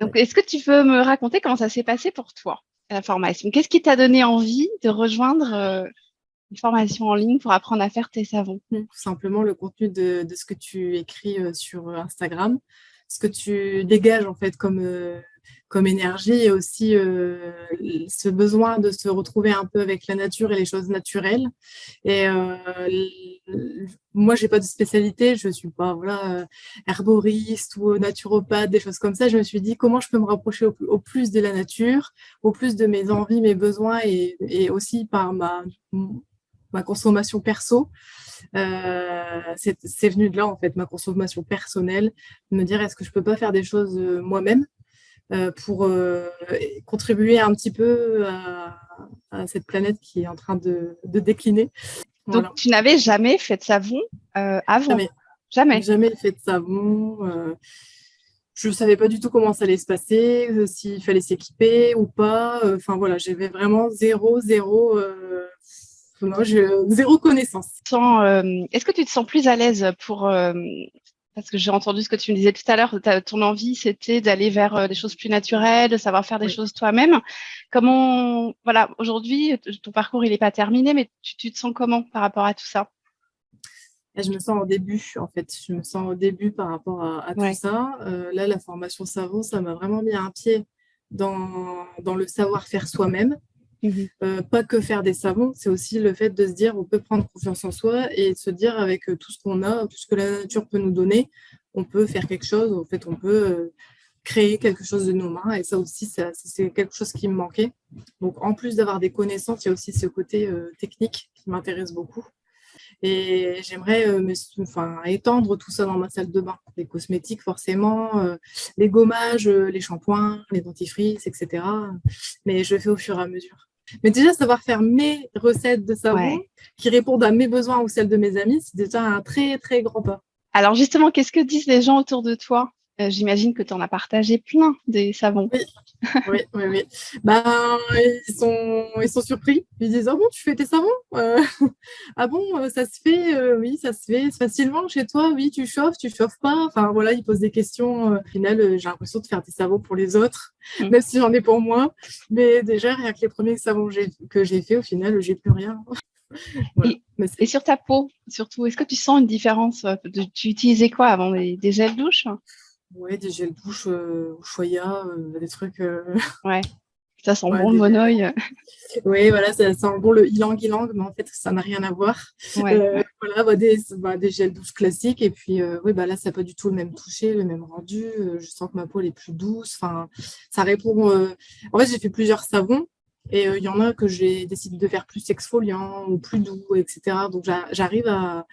Donc, est-ce que tu peux me raconter comment ça s'est passé pour toi, la formation? Qu'est-ce qui t'a donné envie de rejoindre euh, une formation en ligne pour apprendre à faire tes savons? Tout simplement le contenu de, ce que tu écris euh, sur Instagram, ce que tu dégages en fait comme, euh, comme énergie et aussi euh, ce besoin de se retrouver un peu avec la nature et les choses naturelles. Et euh, moi, j'ai pas de spécialité, je suis pas voilà herboriste ou naturopathe, des choses comme ça. Je me suis dit comment je peux me rapprocher au, plus de la nature, au plus de mes envies, mes besoins et, aussi par ma ma consommation perso. Euh, c'est venu de là, en fait, ma consommation personnelle, me dire est-ce que je peux pas faire des choses euh, moi-même? euh, pour contribuer un petit peu à, cette planète qui est en train de, décliner. Donc, tu n'avais jamais fait de savon avant? Jamais. Jamais? Jamais fait de savon. je ne savais pas du tout comment ça allait se passer, s'il fallait s'équiper ou pas. Enfin, voilà, j'avais vraiment zéro, zéro non, je, zéro connaissance. Euh, est-ce que tu te sens plus à l'aise pour... Euh, parce que j'ai entendu ce que tu me disais tout à l'heure, ton envie, c'était d'aller vers euh, des choses plus naturelles, de savoir faire des choses toi-même. Comment, voilà, aujourd'hui, ton parcours, il n'est pas terminé, mais tu, te sens comment par rapport à tout ça? Je me sens au début, en fait. Je me sens au début par rapport à, tout ça. là, la formation savon, ça m'a vraiment mis un pied dans, dans le savoir-faire soi-même. Mmh euh, pas que faire des savons, c'est aussi le fait de se dire on peut prendre confiance en soi et se dire avec euh, tout ce qu'on a, tout ce que la nature peut nous donner, on peut faire quelque chose, en fait on peut euh, créer quelque chose de nos mains et ça aussi c'est quelque chose qui me manquait. Donc en plus d'avoir des connaissances, il y a aussi ce côté technique qui m'intéresse beaucoup. Et j'aimerais enfin, étendre tout ça dans ma salle de bain. Les cosmétiques, forcément, les gommages, les shampoings, les dentifrices, etc. Mais je fais au fur et à mesure. Mais déjà, savoir faire mes recettes de savon qui répondent à mes besoins ou celles de mes amis, c'est déjà un très, très grand pas. Alors justement, qu'est-ce que disent les gens autour de toi? Euh, J'imagine que tu en as partagé plein des savons. Oui, oui, oui. Ben, ils, sont, ils sont surpris. Ils disent, ah bon, tu fais tes savons? Euh, Ah bon, euh, ça se fait Oui, ça se fait facilement chez toi Oui, tu chauffes, tu chauffes pas Enfin, voilà, ils posent des questions. Au final, j'ai l'impression de faire des savons pour les autres, mm. même si j'en ai pour moi. Mais déjà, rien que les premiers savons que j'ai fait, au final, j'ai plus rien. Et, sur ta peau, surtout, est-ce que tu sens une différence Tu utilisais quoi avant des, des gels douche Ouais, des gels douche euh, au choya, euh, des trucs. Euh, ouais, ça sent bon le monoï. Oui, voilà, ça sent bon le ilang ilang, mais en fait, ça n'a rien à voir. voilà, bah, des, bah, des, gels douche classiques. Et puis, oui, bah, là, ça n'a pas du tout le même toucher, le même rendu. je sens que ma peau est plus douce. Enfin, ça répond. En fait, j'ai fait plusieurs savons. Et il y en a que j'ai décidé de faire plus exfoliant ou plus doux, etc. Donc, j'arrive à,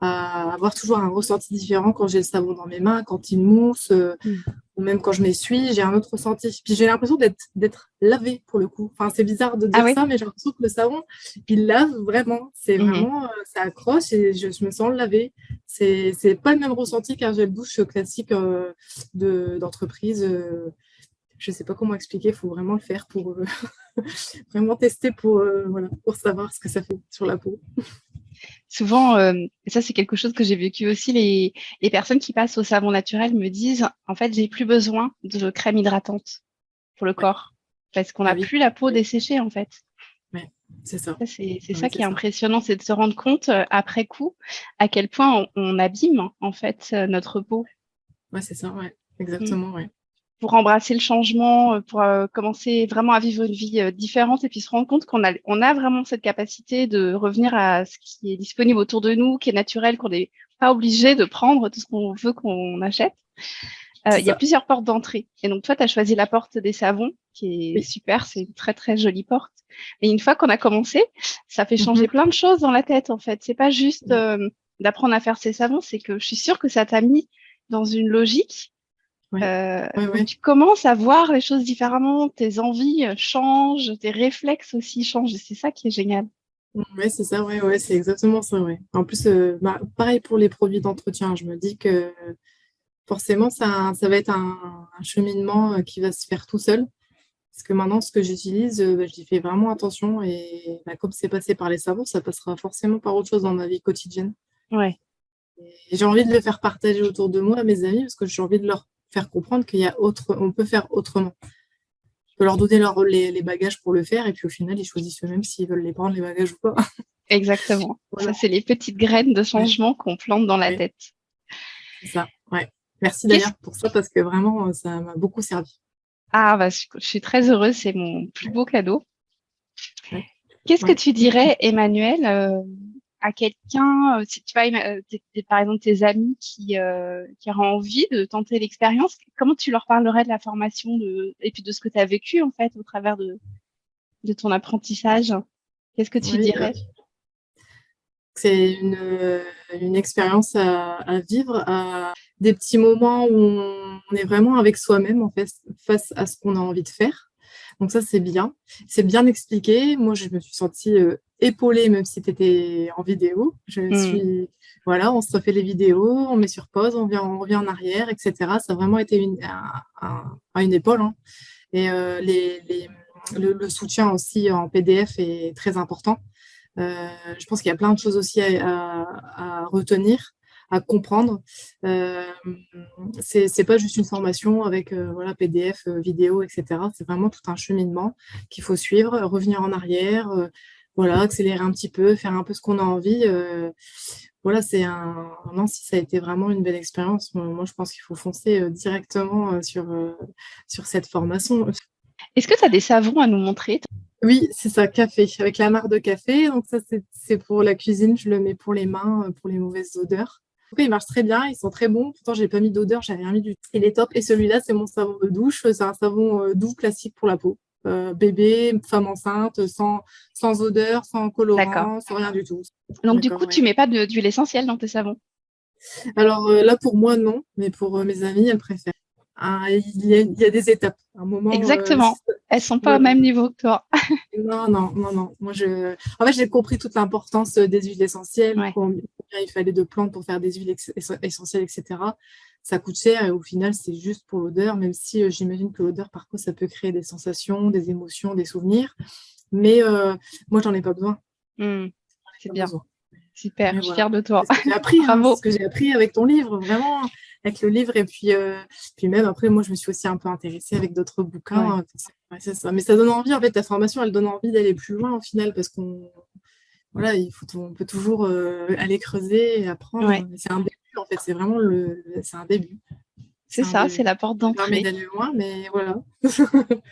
à avoir toujours un ressenti différent quand j'ai le savon dans mes mains, quand il mousse, euh, mm. ou même quand je m'essuie, j'ai un autre ressenti. Puis j'ai l'impression d'être lavé pour le coup. Enfin, c'est bizarre de dire ah ça, mais j'ai l'impression que le savon, il lave vraiment. C'est mm-hmm. vraiment, euh, ça accroche et je, me sens lavé. C'est pas le même ressenti qu'un gel douche classique euh, d'entreprise. Je sais pas comment expliquer, il faut vraiment le faire pour vraiment tester pour, voilà, pour savoir ce que ça fait sur la peau souvent, euh, et ça c'est quelque chose que j'ai vécu aussi, les, les, personnes qui passent au savon naturel me disent, en fait, j'ai plus besoin de crème hydratante pour le corps, parce qu'on n'a plus la peau desséchée, en fait. c'est ça. c'est ça qui est, impressionnant, c'est de se rendre compte euh, après coup à quel point on, abîme, en fait, euh, notre peau. Ouais, c'est ça, ouais. Exactement, ouais pour embrasser le changement, euh, pour euh, commencer vraiment à vivre une vie euh, différente et puis se rendre compte qu'on a, on a vraiment cette capacité de revenir à ce qui est disponible autour de nous, qui est naturel, qu'on n'est pas obligé de prendre tout ce qu'on veut qu'on achète. Il y a plusieurs portes d'entrée. Et donc, toi, tu as choisi la porte des savons, qui est super, c'est une très, très jolie porte. Et une fois qu'on a commencé, ça fait changer mm-hmm. plein de choses dans la tête, en fait. C'est pas juste d'apprendre à faire ses savons, c'est que je suis sûre que ça t'a mis dans une logique euh, tu commences à voir les choses différemment, tes envies euh, changent, tes réflexes aussi changent, c'est ça qui est génial. Oui, c'est ça, ouais, ouais, c'est exactement ça. Ouais. En plus, euh, bah, pareil pour les produits d'entretien, je me dis que forcément, ça, ça va être un, cheminement qui va se faire tout seul. Parce que maintenant, ce que j'utilise, bah, j'y fais vraiment attention. Et bah, comme c'est passé par les savons, ça passera forcément par autre chose dans ma vie quotidienne. Ouais. J'ai envie de le faire partager autour de moi à mes amis parce que j'ai envie de leur faire comprendre qu'il y a autre, on peut faire autrement. Je peux leur donner leur, les, bagages pour le faire et puis au final, ils choisissent eux-mêmes s'ils veulent les prendre, les bagages ou pas. Exactement. Ça, c'est les petites graines de changement qu'on plante dans la tête. C'est ça, ouais. Merci d'ailleurs pour ça parce que vraiment, ça m'a beaucoup servi. Ah, bah, je suis très heureuse, c'est mon plus beau cadeau. Qu'est-ce que tu dirais, Emmanuel, euh, à quelqu'un, euh, si tu vois, euh, par exemple tes amis qui, qui auraient envie de tenter l'expérience, comment tu leur parlerais de la formation de, et puis de ce que tu as vécu en fait au travers de, de ton apprentissage? Qu'est-ce que tu dirais? C'est une, une, expérience à, à, vivre, à des petits moments où on est vraiment avec soi-même en fait, face à ce qu'on a envie de faire. Donc ça, c'est bien. C'est bien expliqué. Moi, je me suis sentie euh, épaulée, même si tu étais en vidéo. Je hmm. suis, voilà, on se refait les vidéos, on met sur pause, on, vient, on revient en arrière, etc. Ça a vraiment été une, une épaule. Hein. Et euh, les, le, soutien aussi en PDF est très important. Euh, je pense qu'il y a plein de choses aussi à retenir à comprendre. Euh, c'est pas juste une formation avec euh, voilà, PDF, euh, vidéo, etc. C'est vraiment tout un cheminement qu'il faut suivre, revenir en arrière, euh, voilà, accélérer un petit peu, faire un peu ce qu'on a envie. voilà, c'est un. Non, si ça a été vraiment une belle expérience, moi je pense qu'il faut foncer directement sur, sur cette formation. Est-ce que tu as des savons à nous montrer oui, c'est ça, café, avec la marque de café. Donc ça, c'est pour la cuisine, je le mets pour les mains, pour les mauvaises odeurs. Ils marchent très bien, ils sont très bons. Pourtant, j'ai pas mis d'odeur, j'avais rien mis du tout. Il est top. Et celui-là, c'est mon savon de douche. C'est un savon euh, doux classique pour la peau. Euh, bébé, femme enceinte, sans, sans odeur, sans colorant, sans rien du tout. Donc, du coup, tu mets pas d'huile essentielle dans tes savons? Alors euh, là, pour moi, non. Mais pour mes amis, elles préfèrent. Ah, il, y a, des étapes. Un moment, Exactement. Elles sont pas au même niveau que toi. non, non, non, non. Moi, je... En fait, j'ai compris toute l'importance des huiles essentielles, il fallait de plantes pour faire des huiles essentielles, etc. Ça coûte cher et au final, c'est juste pour l'odeur, même si euh, j'imagine que l'odeur, par contre, ça peut créer des sensations, des émotions, des souvenirs. Mais euh, moi, j'en ai pas besoin. Mmh. c'est bien. Super, je suis fière de toi. J'ai appris, hein, ce que j'ai appris avec ton livre, vraiment, avec le livre. Et puis, euh, puis même après, moi, je me suis aussi un peu intéressée avec d'autres bouquins. ça. Mais ça donne envie, en fait, ta formation, elle donne envie d'aller plus loin au final, parce qu'on voilà, il faut, on peut toujours euh, aller creuser et apprendre. C'est un début, en fait, c'est vraiment le, c'est un début. C'est ça, c'est la porte d'entrée. d'aller loin, mais voilà.